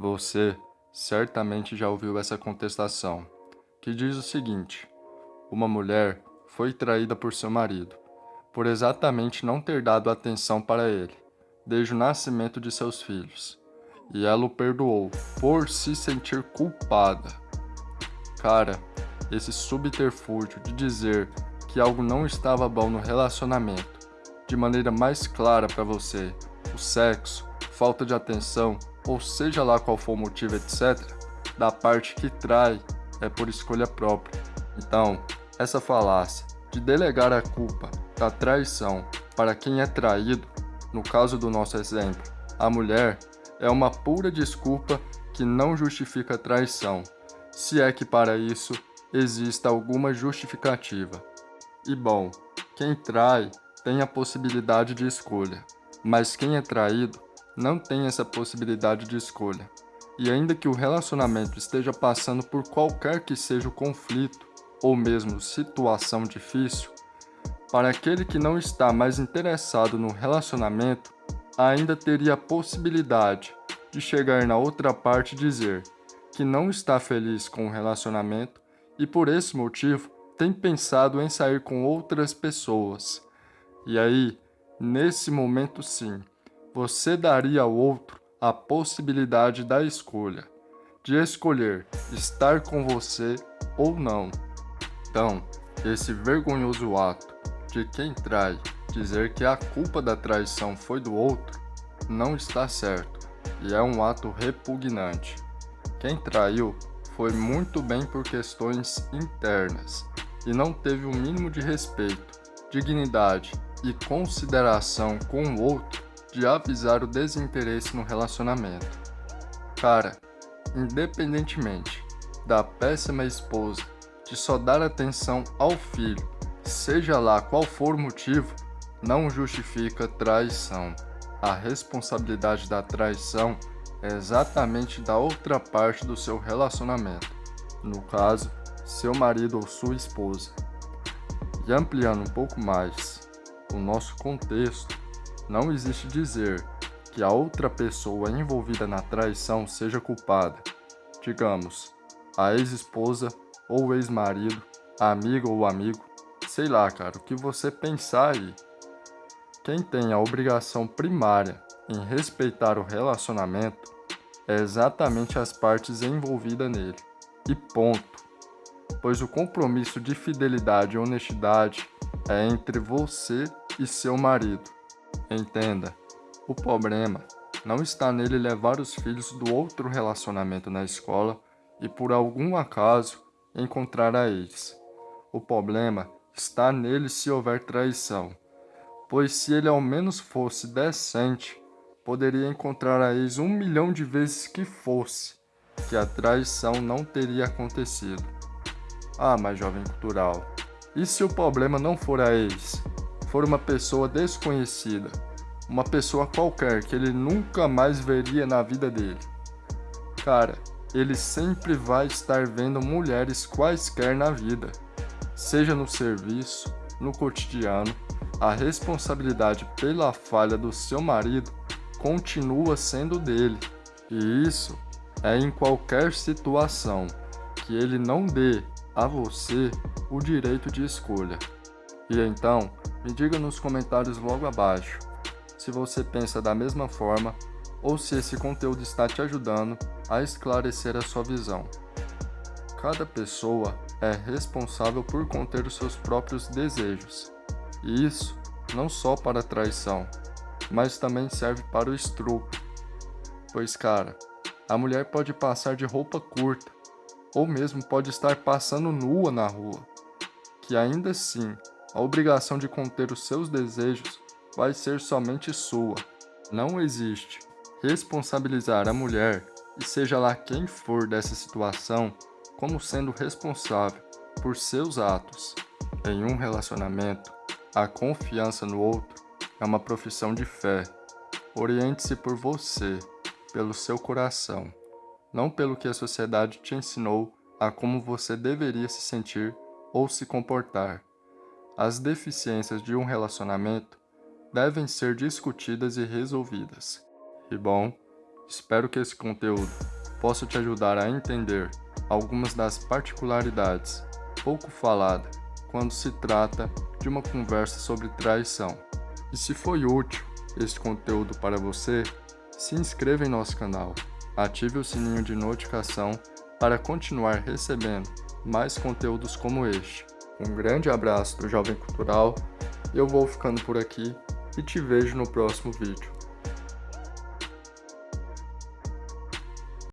Você certamente já ouviu essa contestação, que diz o seguinte: uma mulher foi traída por seu marido, por exatamente não ter dado atenção para ele, desde o nascimento de seus filhos, e ela o perdoou por se sentir culpada. Cara, esse subterfúgio de dizer que algo não estava bom no relacionamento, de maneira mais clara para você, o sexo, falta de atenção, ou seja lá qual for o motivo, etc., da parte que trai é por escolha própria. Então, essa falácia de delegar a culpa da traição para quem é traído, no caso do nosso exemplo, a mulher, é uma pura desculpa que não justifica a traição, se é que para isso exista alguma justificativa. E bom, quem trai tem a possibilidade de escolha, mas quem é traído não tem essa possibilidade de escolha. E ainda que o relacionamento esteja passando por qualquer que seja o conflito, ou mesmo situação difícil, para aquele que não está mais interessado no relacionamento, ainda teria a possibilidade de chegar na outra parte e dizer que não está feliz com o relacionamento e por esse motivo tem pensado em sair com outras pessoas. E aí, nesse momento sim, você daria ao outro a possibilidade da escolha, de escolher estar com você ou não. Então, esse vergonhoso ato de quem trai dizer que a culpa da traição foi do outro não está certo e é um ato repugnante. Quem traiu foi muito bem por questões internas e não teve o mínimo de respeito, dignidade e consideração com o outro de avisar o desinteresse no relacionamento. Cara, independentemente da péssima esposa de só dar atenção ao filho, seja lá qual for o motivo, não justifica traição. A responsabilidade da traição é exatamente da outra parte do seu relacionamento, no caso, seu marido ou sua esposa. E ampliando um pouco mais o nosso contexto, não existe dizer que a outra pessoa envolvida na traição seja culpada. Digamos, a ex-esposa ou ex-marido, amigo ou amigo, sei lá, cara, o que você pensar aí. Quem tem a obrigação primária em respeitar o relacionamento é exatamente as partes envolvidas nele. E ponto. Pois o compromisso de fidelidade e honestidade é entre você e seu marido. Entenda, o problema não está nele levar os filhos do outro relacionamento na escola e por algum acaso encontrar a eles. O problema está nele se houver traição, pois se ele ao menos fosse decente, poderia encontrar a ex um milhão de vezes que fosse, que a traição não teria acontecido. Ah, mas jovem cultural, e se o problema não for a ex, for uma pessoa desconhecida, uma pessoa qualquer que ele nunca mais veria na vida dele? Cara, ele sempre vai estar vendo mulheres quaisquer na vida. Seja no serviço, no cotidiano, a responsabilidade pela falha do seu marido continua sendo dele. E isso é em qualquer situação que ele não dê a você o direito de escolha. E então, me diga nos comentários logo abaixo se você pensa da mesma forma ou se esse conteúdo está te ajudando a esclarecer a sua visão. Cada pessoa é responsável por conter os seus próprios desejos, e isso não só para a traição, mas também serve para o estrupo. Pois, cara, a mulher pode passar de roupa curta, ou mesmo pode estar passando nua na rua, que ainda assim a obrigação de conter os seus desejos vai ser somente sua. Não existe responsabilizar a mulher, e seja lá quem for dessa situação, como sendo responsável por seus atos. Em um relacionamento, a confiança no outro é uma profissão de fé. Oriente-se por você, pelo seu coração, não pelo que a sociedade te ensinou a como você deveria se sentir ou se comportar. As deficiências de um relacionamento devem ser discutidas e resolvidas. E bom, Espero que esse conteúdo possa te ajudar a entender algumas das particularidades pouco faladas quando se trata de uma conversa sobre traição. E se foi útil este conteúdo para você, se inscreva em nosso canal, ative o sininho de notificação para continuar recebendo mais conteúdos como este. Um grande abraço do Jovem Cultural, eu vou ficando por aqui e te vejo no próximo vídeo.